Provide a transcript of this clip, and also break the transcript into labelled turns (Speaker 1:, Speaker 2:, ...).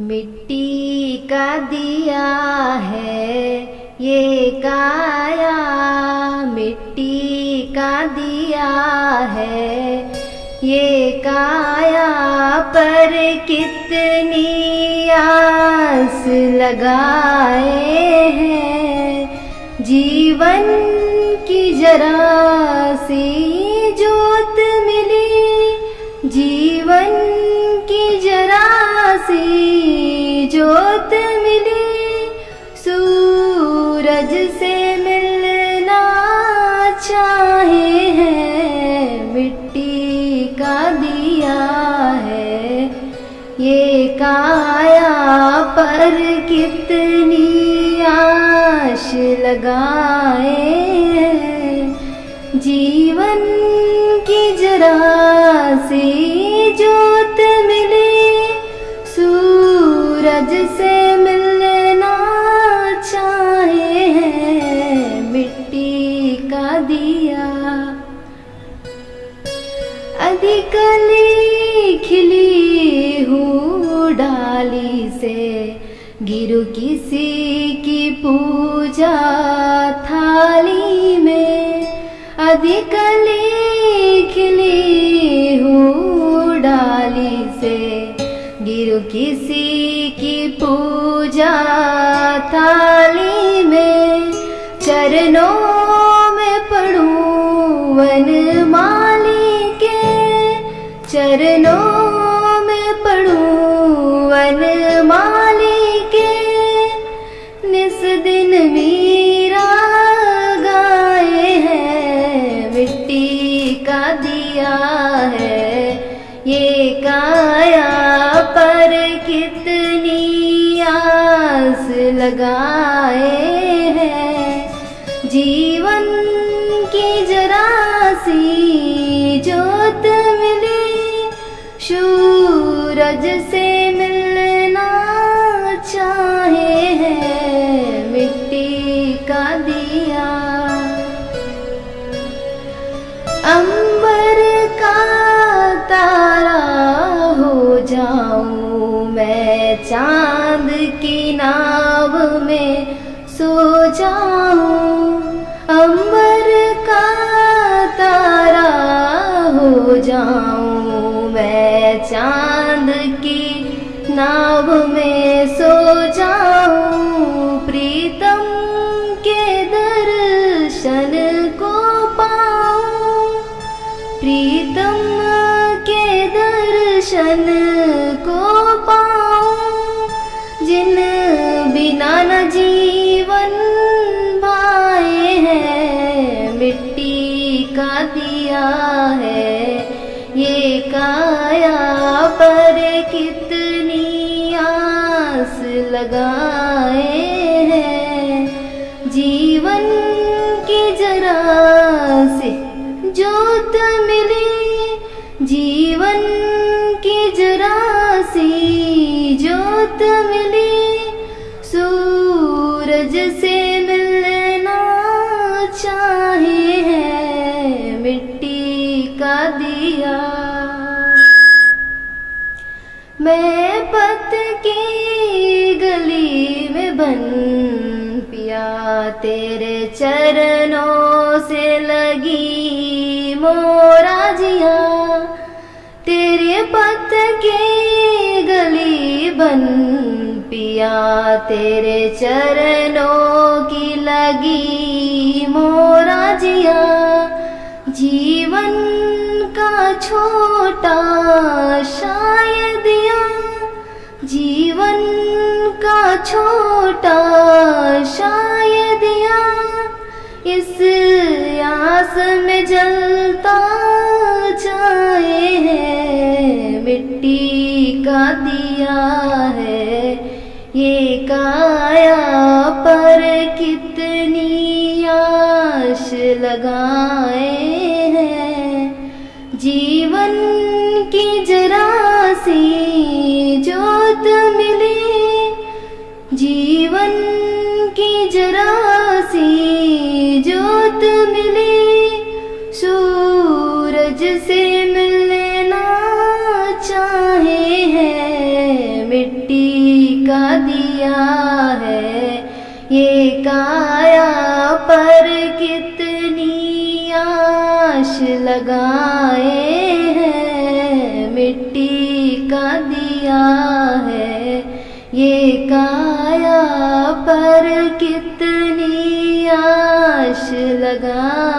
Speaker 1: मिट्टी का दिया है, ये काया। मिट्टी का दिया है, ये काया। पर कितनी आस लगाए हैं, जीवन की जरा सी जोत मिली। जीवन से मिलना चाहे हैं, मिट्टी का दिया है। ये काया पर कितनी आश लगाए हैं। जीवन की जरा सी जोत मिली, सूरज से अधिकली खिली हूँ डाली से। गिरु किसी की पूजा थाली में। अधिकली खिली हूँ डाली से। गिरु किसी की पूजा थाली में। चरणों में पढ़ूं वन के चरणों में पढ़ूं वन माली के निस दिन मीरा गाए हैं, मिट्टी का दिया है। ये काया पर कितनी आस लगाए हैं। जीवन सूरज से मिलना चाहे हैं मिट्टी का दिया। अंबर का तारा हो जाऊँ मैं चाँद की नाव में सो चांद की नाव में सो जाऊं। प्रीतम के दर्शन को पाऊं। प्रीतम के दर्शन कितनी आस लगाए हैं। जीवन की जरा से जोत मिली। जीवन की जरा सी जोत मिली मैं पत की गली में बन पिया, तेरे चरणों से लगी मोराजिया तेरे पत की गली बन पिया, तेरे चरणों की लगी मोराजिया जीवन का छोटा शायद छोटा शायद या इस आस में जलता जाए है, मिट्टी का दिया है। ये काया पर कितनी आश लगाए सूरज से मिलना चाहे हैं, मिट्टी का दिया है। ये काया पर कितनी आश लगाए हैं, मिट्टी का दिया है। ये काया पर कितनी आश लगा